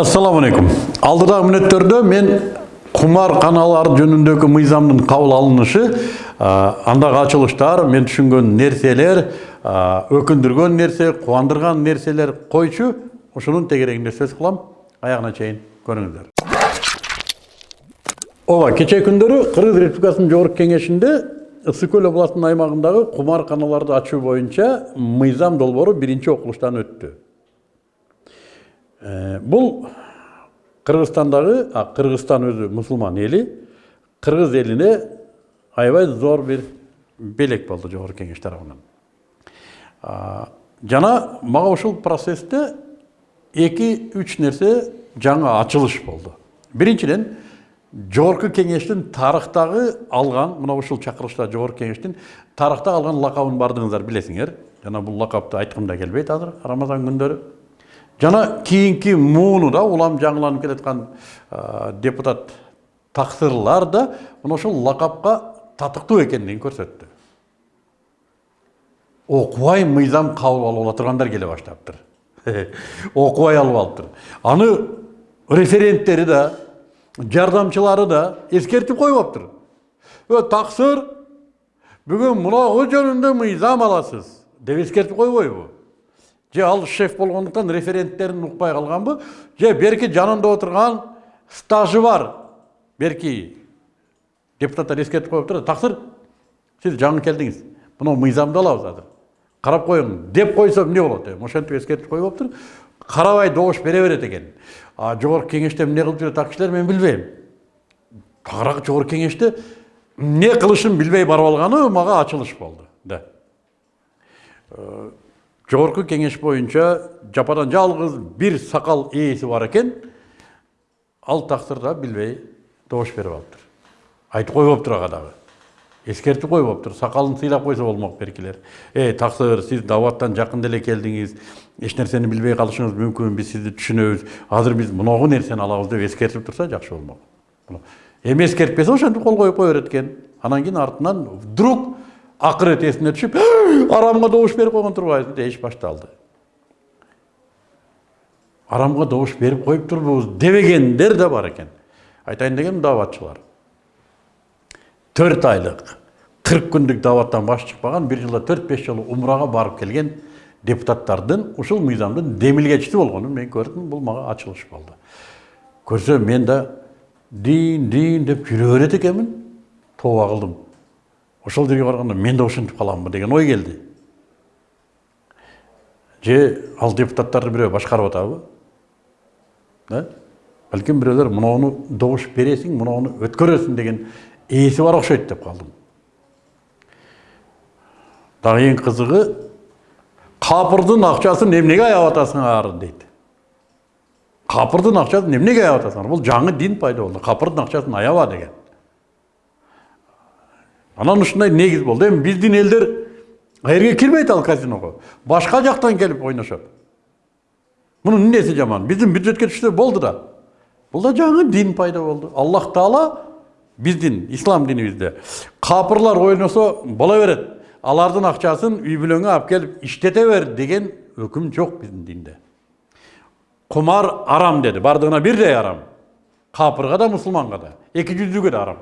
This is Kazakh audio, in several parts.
ассаламу алейкум. Алдыдағы мүнөттөрдө мен кумар каналар жөнүндөгү мыйзамдын кабыл алынышы а, андагы ачылыштар мен түшүнгөн нерселер а, өкүндүргөн нерсе кубандырган нерселер койчу ушунун тегерегинде сөз кылам аягына чейин көрүңүздөр ооба кечээ күндөрү кыргыз республикасынын жогорку кеңешинде ысык көл областынын аймагындагы кумар каналарды ачуу боюнча мыйзам долбоору биринчи окулуштан өттү бұл қырғызстандағы қырғызстан өзі мұсылман елі қырғыз еліне аябай зор бір белек болды жоғарғы кеңеш тарапынан. Жана мага ушул процессте эки үч нерсе жаңа ачылыш болды. Биринчиден жогорку кеңештин тарыхтагы алган мына ушул чакырылышта жогорку кеңештин тарыхта алган лакабын баардыгыңыздар билесиңер жана бул лакапты айткым да келбейт азыр рамазан күндөрү жана кийинки мууну да улам жаңыланып келаткан депутат таксырлар да мына ушул лакапка татыктуу экендигин көрсөттү. Окубай мыйзам кабыл алып тургандар келе баштаптыр. Окубай алып алыптыр. Аны референттери да жардамчылары да эскертип койбоптур. Ө таксыр бүгүн мынагу жөнүндө мыйзам аласыз деп эскертип койбойбу? Же ал шеф болгондуктан референттерин укпай калганбы же берки жанында отурган стажы бар. Берки депутаттар эскертип коюп туруп таксыр сиз жаңы келдиңиз мына мыйзамды алабыз азыр карап коюң деп койсо эмне болот ошентип эскертип койбоптур карабай добуш бере берет экен а жогорку кеңеште эмне кылып жүрөт ал кишилер мен билбейм тагыраак жогорку кеңеште эмне кылышын билбей барып алганы мага ачылыш болду да. Жогорку кеңеш боюнча жападан жалгыз бир сакал ээси бар экен ал таксыр да билбей добуш берип алыптыр. Айтып койбоптур ага дагы эскертип койбоптур сакалын сыйлап койсо болмок беркилер эй таксыр сиз даваттан жакын деле келдиңиз эч нерсени билбей калышыңыз мүмкүн биз сизди түшүнөбүз азыр биз мынагу нерсени алабыз деп эскертип турса жакшы болмок эми эскертпесе ошентип кол коюп кое берет экен анан кийин артынан вдруг акырет эсине түшүп арамга добуш берип койгон турбайбызбы дейиш башталды арамга добуш берип коюп турбуз дебегендер да бар экен айтайын дегеним даватчылар төрт айлык кырк күндүк даваттан баш чыкпаган бир жылда төрт беш жолу умрага барып келген депутаттардын ушул мыйзамдын демилгечиси болгонун мен көрдүм бул мага ачылыш болду көрсөм мен да дин дин деп жүрө берет экенмин тооба кылдым ошол жерге барганда мен да ошентип каламбы деген ой келди же ал депутаттарды бирөө башкарып атабы? Да? Балким бирөөлөр мынауну добуш бересиң мынауну өткөрөсүң деген ээси бар окшойт деп калдым дагы эң кызыгы капырдын акчасын эмнеге аябай атасыңар? дейт капырдын акчасын эмнеге аябай атасыңар? Бул жаңы дин пайда болду капырдын акчасын аяба деген. Анан ушундай негиз болду эми биздин элдер жерге кирбейт ал казиного. Башка жактан келип ойношот. Мунун эмнеси жаман? Биздин бюджетке түшсө болду да. Бул да жаңы дин пайда болду. Аллах таала биздин ислам динибизде. Капырлар ойносо боло берет. Алардын акчасын үй бүлөңө алып келип иштете бер деген өкүм жок биздин динде. Кумар арам деди. Баардыгына бирдей арам. Капырга да мусулманга да. Эки жүздүүгө да арам.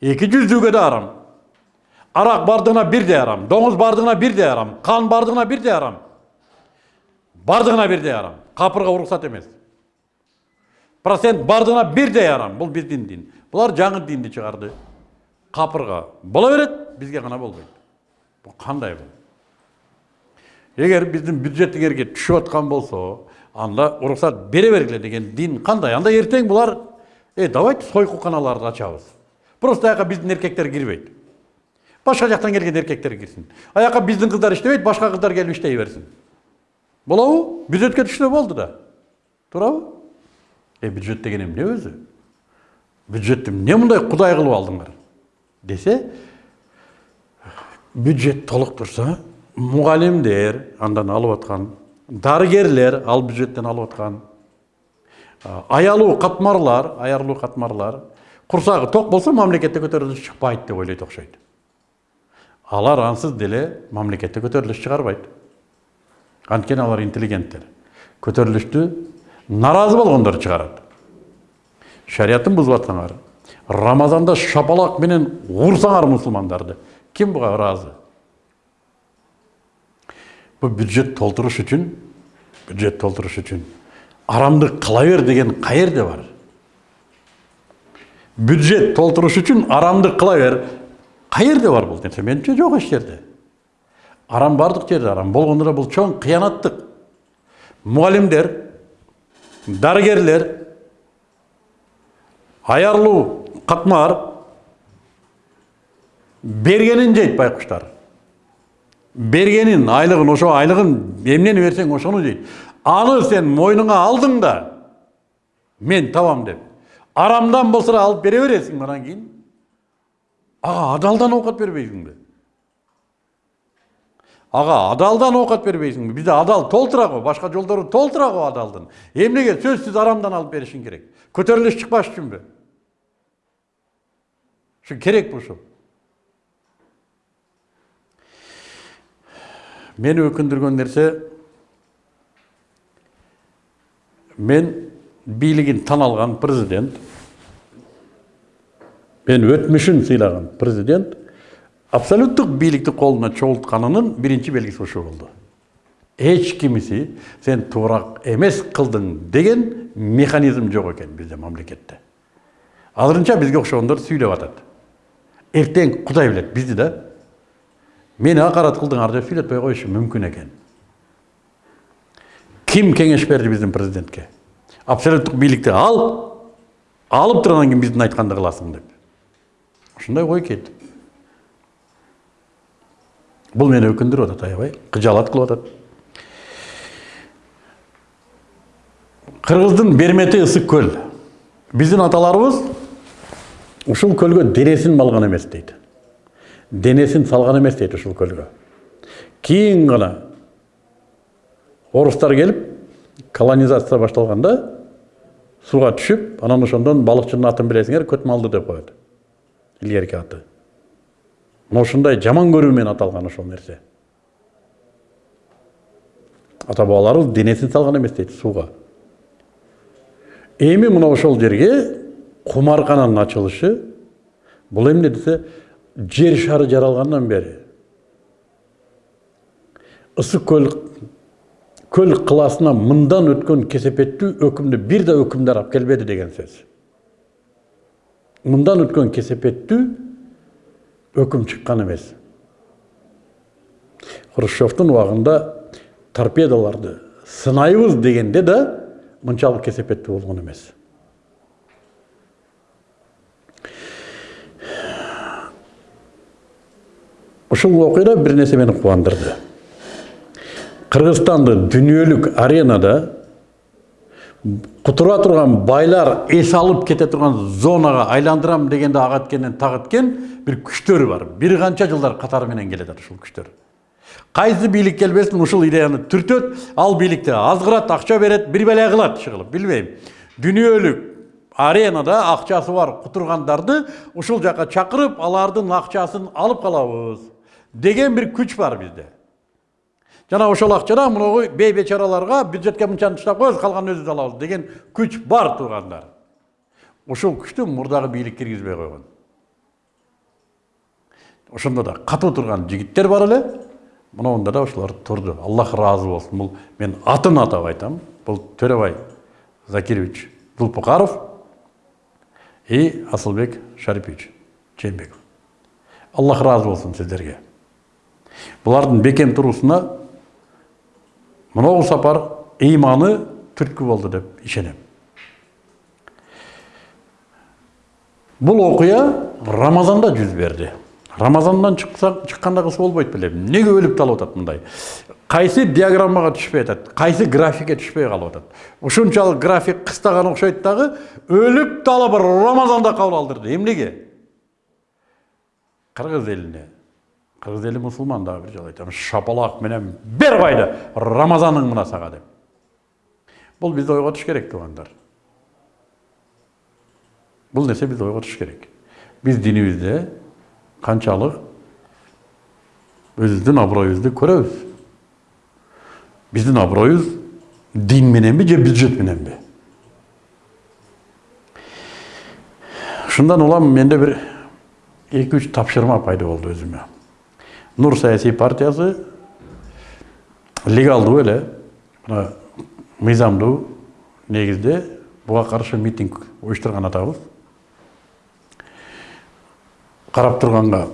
Эки жүздүүгө да арам арак бардыгына бирдей арам доңуз бардыгына бирдей арам кан бардыгына бирдей арам бардыгына бирдей арам капырга уруксат эмес процент бардыгына бирдей арам бул биздин дин булар жаңы динди чыгарды капырга боло берет бизге гана болбойт бул кандай бул эгер биздин бюджет эгерге түшүп аткан болсо анда уруксат бере бергиле деген дин кандай анда эртең булар э давайте сойкуканаларды ачабыз просто аяққа біздің еркектер кірбейді. Башқа жақтан келген еркектер кірсін. Аяққа біздің қыздар іштебейді башқа қыздар келіп іштей берсін. Болабы бюджетке түшсе болды да. Турабы е бюджет деген эмне өзі? Бюджетті эмне мындай құдай қылып алдыңдар. Десе бюджет толық тұрса мұғалімдер андан алып жатқан дарыгерлер ал бюджеттен алып жатқан аялуу катмарлар аялуу катмарлар құрсағы тоқ болса мамлекетте көтеріліс шықпайды деп ойлайды окшойт алар ансыз деле мамлекетте көтеріліс шығарбайды анткени алар интеллигенттер. Көтерілішті наразы болгондор чыгарат шариятын бузуп атсаңар рамазанда шапалак менен урсаңар мусулмандарды ким буга ыраазы бул бюджет толтуруш үчүн бюджет толтуруш үчүн арамды кыла бер деген каерде бар. Бюджет толтуруш үчүн арамды кыла бер каерде бар бул нерсе менимче жок эч жерде. Арам бардык жерде арам болгондо да бул чоң кыянаттык мугалимдер дарыгерлер аярлуу катмар бергенин жейт байкуштар бергенин айлыгын ошо айлыгын эмнени берсең ошону жейт аны сен мойнуңа алдың да мен табам деп. Арамдан болсо да алып бере бересиң анан кийин ага адалдан оокат бербейсиңби ага адалдан оокат бербейсиңби бизде адал толтура го башка жолдору толтура го адалдын эмнеге сөзсүз арамдан алып беришиң керек көтөрүлүш чыкпаш үчүнбү ушу керекпи ушул мени өкүндүргөн нерсе мен бийлигин тан алган президент мен өтмүшүн сыйлаган президент абсолюттук бийликти колуна чогултканынын биринчи белгиси ушул болду. Эч кимиси сен туура эмес кылдың деген механизм жок экен бизде мамлекетте. Азырынча бизге окшогондор сүйлөп атат. Эртең кудай билет бизди да мени акарат кылдыңар деп сүйлөтпөй коюшу мүмкүн экен ким кеңеш берди биздин президентке? Абсолюттук бийликти ал алып туруп анан кийин биздин айтканды кыласың деп ушундай ой келди бул мени өкүндүрүп атат аябай кыжаалат кылып атат кыргыздын бермети ысык көл. Биздин аталарыбыз ушул көлгө денесин малган эмес дейт денесин салган эмес дейт ушул көлгө кийин гана орустар келип колонизация башталганда сууга түшүп анан ошондон балыкчынын атын билесиңер көтмалды деп коет. Илгерки аты. Мына ушундай жаман көрүү менен аталган ошол нерсе. Ата бабаларыбыз денесин салган эмес дейт сууга эми мына ошол жерге кумарканын ачылышы бул эмне десе жер шары жаралгандан бери. Ысык көл көл кылаасына мындан өткөн кесепеттүү өкүмдү бир да өкүмдөр алып келбеди деген сөз. Мындан өткөн кесепеттүү өкүм чыккан эмес. Хрущевдун убагында торпедаларды сынайбыз дегенде да мынчалык кесепеттүү болгон эмес. Ушул окуя бир нерсе мени кубандырды. Кыргызстанды дүйнөлүк аренада кутура турган байлар эс алып кете турган зонага айландырам дегенде так эткен бир күчтөр бар бир канча жылдар катары менен келатат ушул күчтөр кайсы бийлик келбесин ушул идеяны түртөт ал бийликте азгырат акча берет бир беле кылат иши кылып билбейм дүйнөлүк аренада акчасы бар кутургандарды ушул жака чакырып алардын акчасын алып калабыз деген бир күч бар бизде жана ошол акчадан мынагу бей бечараларга бюджетке мынчаны таштап коебуз калганын өзүбүз алабыз деген күч бар туугандар ушул күчтү мурдагы бийлик киргизбей койгон ошондо да катуу турган жигиттер бар эле мынауында да ошолор турду аллах ыраазы болсун бул мен атын атап айтам бул төрөбай закирович зулпукаров и асылбек шарипович жээнбеков аллах ыраазы болсун сиздерге бұлардың бекем тұрусына мынау сапар иманы түрткі болды деп ишенем бұл оқия рамазанда жүз берді рамазандан шыққанда қысы болбойт беле неге өліп талып атат мындай кайсы диаграммага түшпөй атат кайсы графикке түшпөй калып атат ушунчалык график кыстаган окшойт дагы өлүп талып рамазанда кабыл алдырды эмнеге кыргыз элине кыргыз эли мусулман дагы бир жолу айтам шапалак менен бер байды рамазаның мына сага деп бул бизди ойго туш керек туугандар бул нерсе бизди ойго туш керек биз динибизде канчалык өзүбүздүн аброюбузду көрөбүз биздин аброюбуз дин мененби же бюджет мененби ушундан улам менде бир эки үч тапшырма пайда болду өзүмө нур саясий партиясы легалдуу эле мына мыйзамдуу негизде буга митинг уюштурган атабыз карап турганга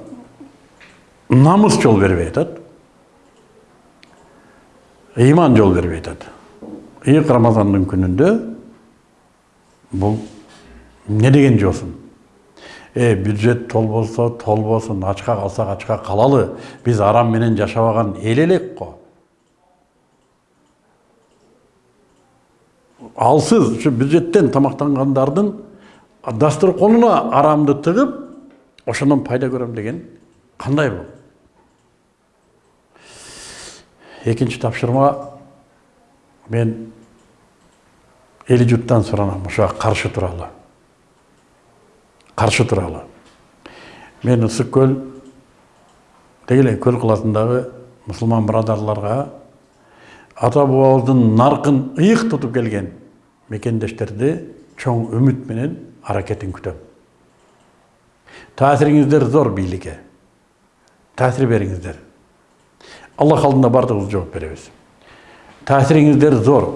намыс жол бербей атат ыйман жол бербей атат ыйык рамазандын күнүндө бул эмне деген жосун э бюджет толбосо толбосун ачка калсак ачка калалы биз арам менен жашабаган эл элек го алсыз ушу бюджеттен тамактангандардын дасторконуна арамды тыгып ошондон пайда көрөм деген кандай бул экинчи тапшырма мен эли журттан суранам ушуга каршы туралы. Каршы туралы мен ысык көл деги эле көл каласындагы мусулман бирадарларга ата наркын ыйык тутуп келген мекендештерди чоң үмүт менен аракетин күтөм зор бийликке таасир бериңиздер аллах алдында бардығыбыз жооп беребиз таасириңиздер зор.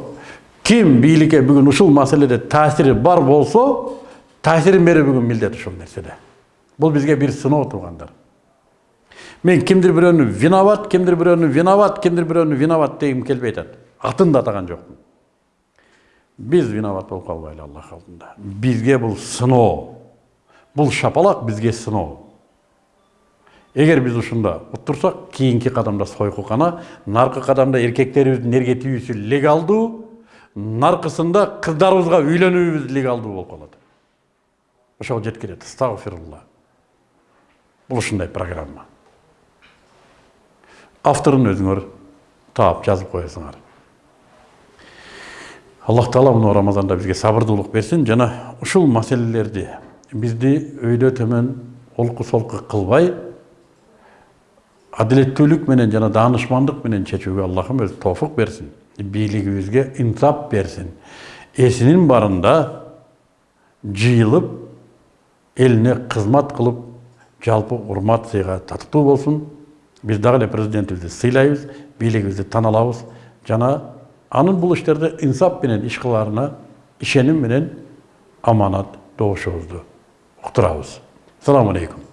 Ким бийликке бүгүн ушул маселеде таасири бар болсо таасирин берүү бүгүн милдет ушул нерседе бул бизге бир сыноо туугандар мен кимдир бирөөнү виноват кимдир бирөөнү виноват кимдир бирөөнү виноват дегим келбей атат атын да атаган жокмун биз виноват болуп калбайлы аллах алдында бизге бул сыноо бул шапалак бизге сыноо эгер биз ушунда уттурсак кийинки кадамда сойкукана наркы кадамда эркектерибиздин эрге тийүүсү легалдуу наркысында кыздарыбызга үйлөнүүбүз легалдуу болуп калат ошого жеткилет астагфирулла бул ушундай программа. Авторун өзүңөр таап жазып коесуңар аллах таала мына рамазанда бизге сабырдуулук берсин жана ушул маселелерди бизди өйдө төмөн олку солку кылбай адилеттүүлүк менен жана даанышмандык менен чечүүгө аллахым өзү тофук берсин бийлигибизге инсап берсин эсинин барында жыйылып элине кызмат кылып жалпы урмат сыйга татыктуу болсун биз дагы эле президентибизди сыйлайбыз бийлигибизди таанылабыз жана анын бул иштерде инсап менен иш кылаарына ишеним менен аманат добушубузду уктурабыз саламу алейкум